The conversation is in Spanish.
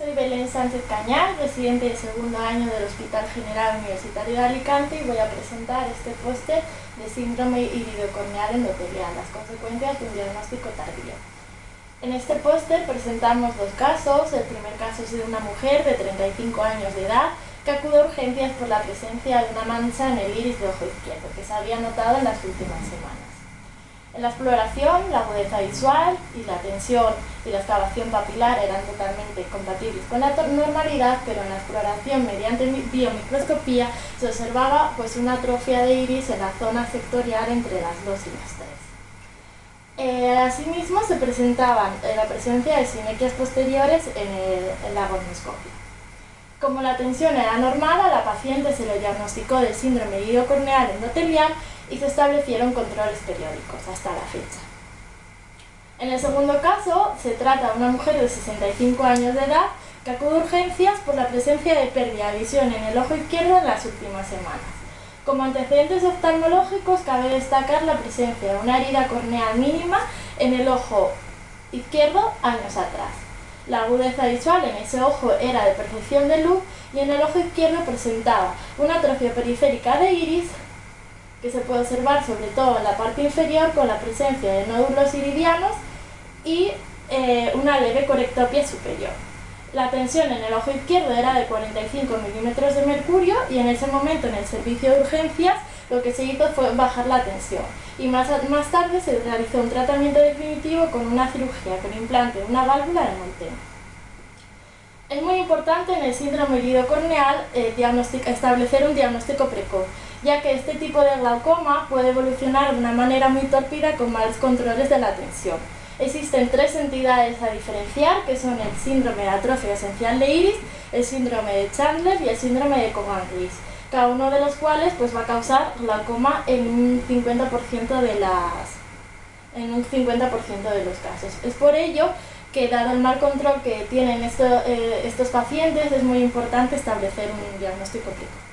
Soy Belén Sánchez Cañal, residente de segundo año del Hospital General Universitario de Alicante y voy a presentar este póster de síndrome iridocorneal endotelial, las consecuencias de un diagnóstico tardío. En este póster presentamos dos casos. El primer caso es de una mujer de 35 años de edad que acude a urgencias por la presencia de una mancha en el iris de ojo izquierdo que se había notado en las últimas semanas. En la exploración, la agudeza visual y la tensión y la excavación papilar eran totalmente compatibles con la normalidad, pero en la exploración mediante biomicroscopía se observaba pues, una atrofia de iris en la zona sectorial entre las 2 y las 3. Eh, asimismo, se presentaban eh, la presencia de sinequias posteriores en, la gonioscopia. Como la tensión era normal, a la paciente se le diagnosticó de síndrome iridocorneal endotelial y se establecieron controles periódicos hasta la fecha. En el segundo caso, se trata de una mujer de 65 años de edad que acude a urgencias por la presencia de pérdida de visión en el ojo izquierdo en las últimas semanas. Como antecedentes oftalmológicos cabe destacar la presencia de una herida corneal mínima en el ojo izquierdo años atrás. La agudeza visual en ese ojo era de percepción de luz y en el ojo izquierdo presentaba una atrofia periférica de iris que se puede observar sobre todo en la parte inferior con la presencia de nódulos iridianos y eh, una leve corectopia superior. La tensión en el ojo izquierdo era de 45 milímetros de mercurio y en ese momento en el servicio de urgencias lo que se hizo fue bajar la tensión y más, más tarde se realizó un tratamiento definitivo con una cirugía con implante una válvula de Monteno. Es muy importante en el síndrome iridocorneal eh, establecer un diagnóstico precoz, ya que este tipo de glaucoma puede evolucionar de una manera muy torpida con malos controles de la tensión. Existen tres entidades a diferenciar, que son el síndrome de atrofia esencial de iris, el síndrome de Chandler y el síndrome de Cogan-Rees, cada uno de los cuales pues, va a causar glaucoma en un 50% de las en un 50% de los casos. Es por ello que dado el mal control que tienen eh, estos pacientes es muy importante establecer un diagnóstico precoz.